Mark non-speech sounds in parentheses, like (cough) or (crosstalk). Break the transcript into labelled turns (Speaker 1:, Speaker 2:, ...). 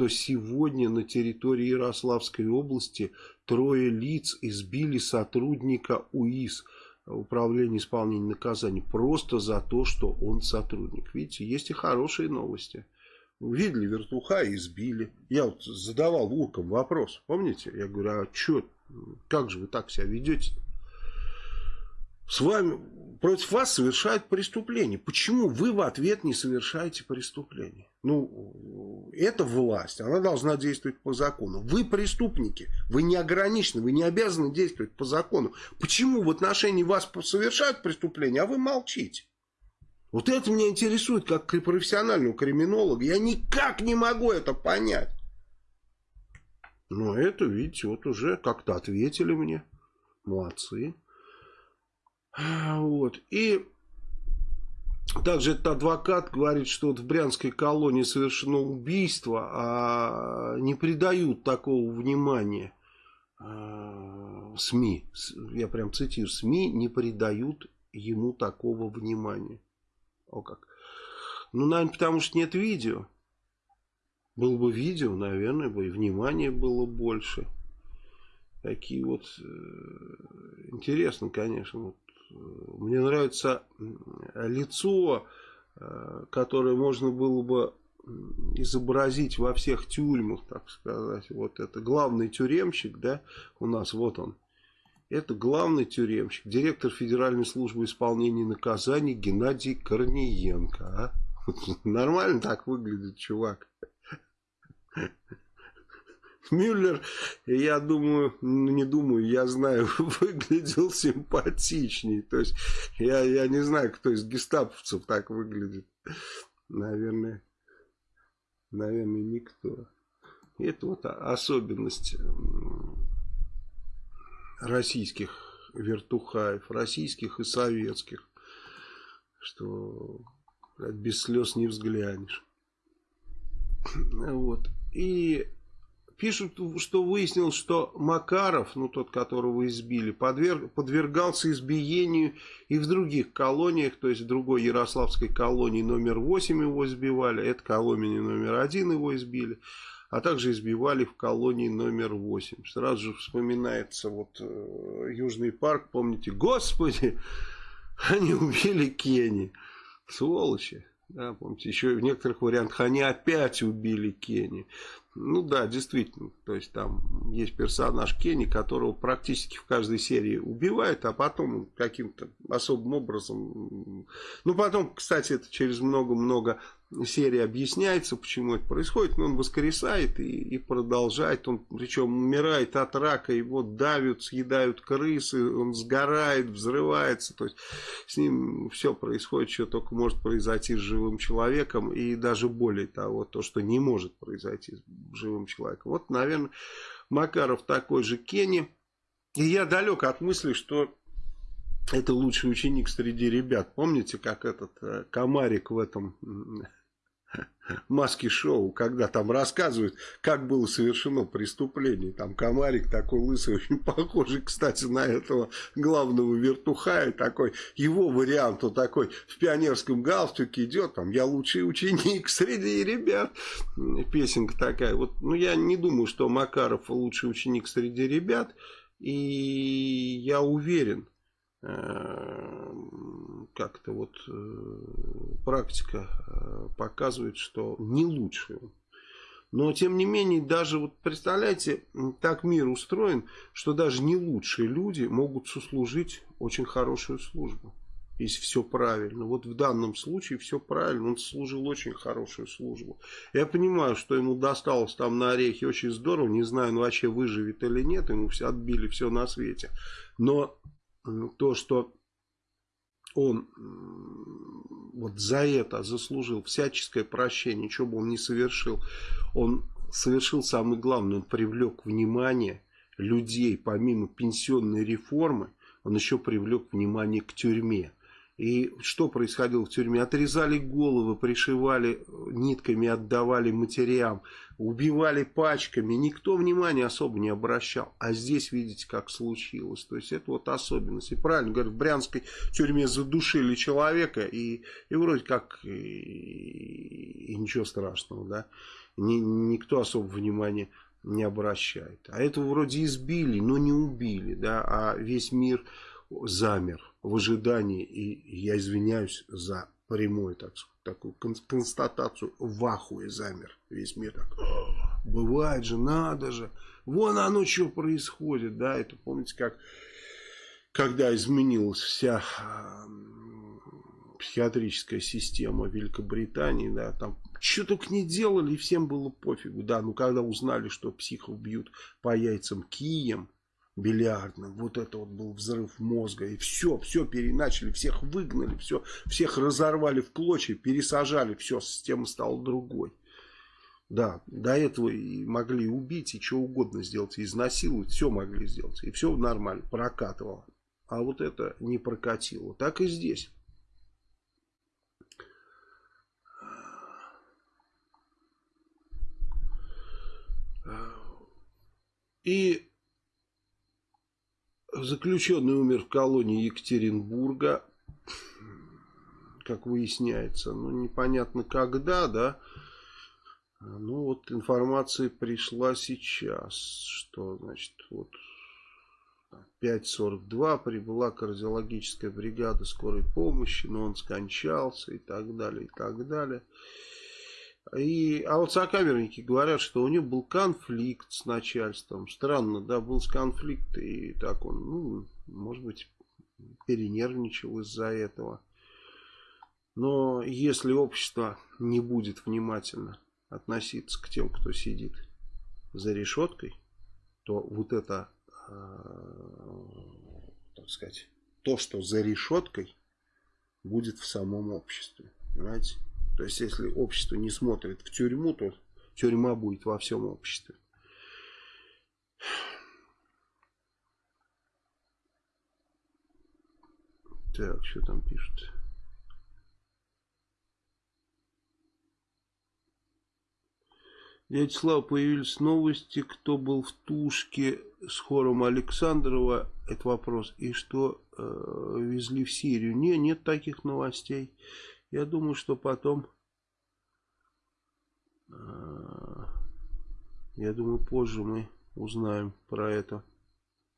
Speaker 1: что сегодня на территории Ярославской области трое лиц избили сотрудника УИС, Управления исполнения наказаний, просто за то, что он сотрудник. Видите, есть и хорошие новости. Увидели вертуха и избили. Я вот задавал уркам вопрос, помните? Я говорю, а что, как же вы так себя ведете? С вами, против вас совершают преступление. Почему вы в ответ не совершаете преступление? Ну, это власть, она должна действовать по закону. Вы преступники, вы не ограничены, вы не обязаны действовать по закону. Почему в отношении вас совершают преступление, а вы молчите? Вот это меня интересует как профессионального криминолога. Я никак не могу это понять. Но это, видите, вот уже как-то ответили мне. Молодцы. Вот. И также этот адвокат говорит, что вот в Брянской колонии совершено убийство, а не придают такого внимания а, СМИ. Я прям цитирую. СМИ не придают ему такого внимания. О как. Ну, наверное, потому что нет видео. Было бы видео, наверное, бы и внимания было больше. Такие вот... Э, интересно, конечно. Вот, э, мне нравится лицо, э, которое можно было бы изобразить во всех тюрьмах, так сказать. Вот это главный тюремщик, да, у нас вот он. Это главный тюремщик, директор Федеральной службы исполнения наказаний Геннадий Корниенко. А? (laughs) Нормально так выглядит чувак. Мюллер, я думаю, ну, не думаю, я знаю, (laughs) выглядел симпатичней. То есть, я, я не знаю, кто из гестаповцев так выглядит. Наверное, наверное, никто. Это вот особенность российских вертухаев, российских и советских, что без слез не взглянешь. Вот. И пишут, что выяснилось, что Макаров, ну тот, которого избили, подверг, подвергался избиению и в других колониях, то есть в другой Ярославской колонии номер 8 его избивали, это колония номер 1 его избили а также избивали в колонии номер 8. Сразу же вспоминается вот э, Южный парк, помните, господи, (laughs) они убили Кенни, сволочи. Да, помните, еще в некоторых вариантах они опять убили Кенни. Ну да, действительно. То есть там есть персонаж Кенни, которого практически в каждой серии убивают, а потом каким-то особым образом... Ну потом, кстати, это через много-много серии объясняется, почему это происходит, но он воскресает и, и продолжает, он причем умирает от рака, его давят, съедают крысы, он сгорает, взрывается, то есть с ним все происходит, что только может произойти с живым человеком, и даже более того, то, что не может произойти с живым человеком. Вот, наверное, Макаров такой же Кенни, и я далек от мысли, что это лучший ученик среди ребят. Помните, как этот э, комарик в этом маски шоу, когда там рассказывают, как было совершено преступление. Там комарик такой лысый, очень (laughs) похожий, кстати, на этого главного вертухая, такой, его вариант, он такой в пионерском галстуке идет, там, я лучший ученик среди ребят, песенка такая. Вот, ну, я не думаю, что Макаров лучший ученик среди ребят, и я уверен, как-то вот э, практика э, показывает, что не лучше Но, тем не менее, даже, вот представляете, так мир устроен, что даже не лучшие люди могут сослужить очень хорошую службу. Если все правильно. Вот в данном случае все правильно. Он служил очень хорошую службу. Я понимаю, что ему досталось там на орехи очень здорово. Не знаю, он вообще выживет или нет. Ему все отбили все на свете. Но то, что он вот за это заслужил всяческое прощение, что бы он ни совершил, он совершил самое главное, он привлек внимание людей, помимо пенсионной реформы, он еще привлек внимание к тюрьме. И что происходило в тюрьме? Отрезали головы, пришивали нитками, отдавали матерям, убивали пачками. Никто внимания особо не обращал. А здесь видите, как случилось. То есть это вот особенность. И правильно говорят, в Брянской тюрьме задушили человека, и, и вроде как и, и ничего страшного, да. ни, никто особо внимания не обращает. А этого вроде избили, но не убили, да, а весь мир замер в ожидании, и я извиняюсь за прямую так, такую констатацию, в ахуе замер весь мир. Так, бывает же, надо же, вон оно что происходит, да, это помните, как когда изменилась вся психиатрическая система Великобритании, да, там что только не делали, и всем было пофигу, да, ну когда узнали, что психов бьют по яйцам кием, бильярдным, вот это вот был взрыв мозга, и все, все переначали, всех выгнали, все, всех разорвали в клочья, пересажали, все, система стала другой. Да, до этого и могли убить, и что угодно сделать, изнасиловать, все могли сделать, и все нормально, прокатывало. А вот это не прокатило. Так и здесь. И заключенный умер в колонии Екатеринбурга, как выясняется, ну непонятно когда, да, ну вот информация пришла сейчас, что значит вот 5.42 прибыла кардиологическая бригада скорой помощи, но он скончался и так далее, и так далее. И, а вот сокамерники говорят, что у него был конфликт с начальством. Странно, да, был конфликт, и так он, ну, может быть, перенервничал из-за этого. Но если общество не будет внимательно относиться к тем, кто сидит за решеткой, то вот это, э, так сказать, то, что за решеткой, будет в самом обществе. Понимаете? То есть, если общество не смотрит в тюрьму, то тюрьма будет во всем обществе. Так, что там пишут? Дядя появились новости, кто был в Тушке с хором Александрова, это вопрос, и что э, везли в Сирию. Не, нет таких новостей. Я думаю, что потом... Э, я думаю, позже мы узнаем про это.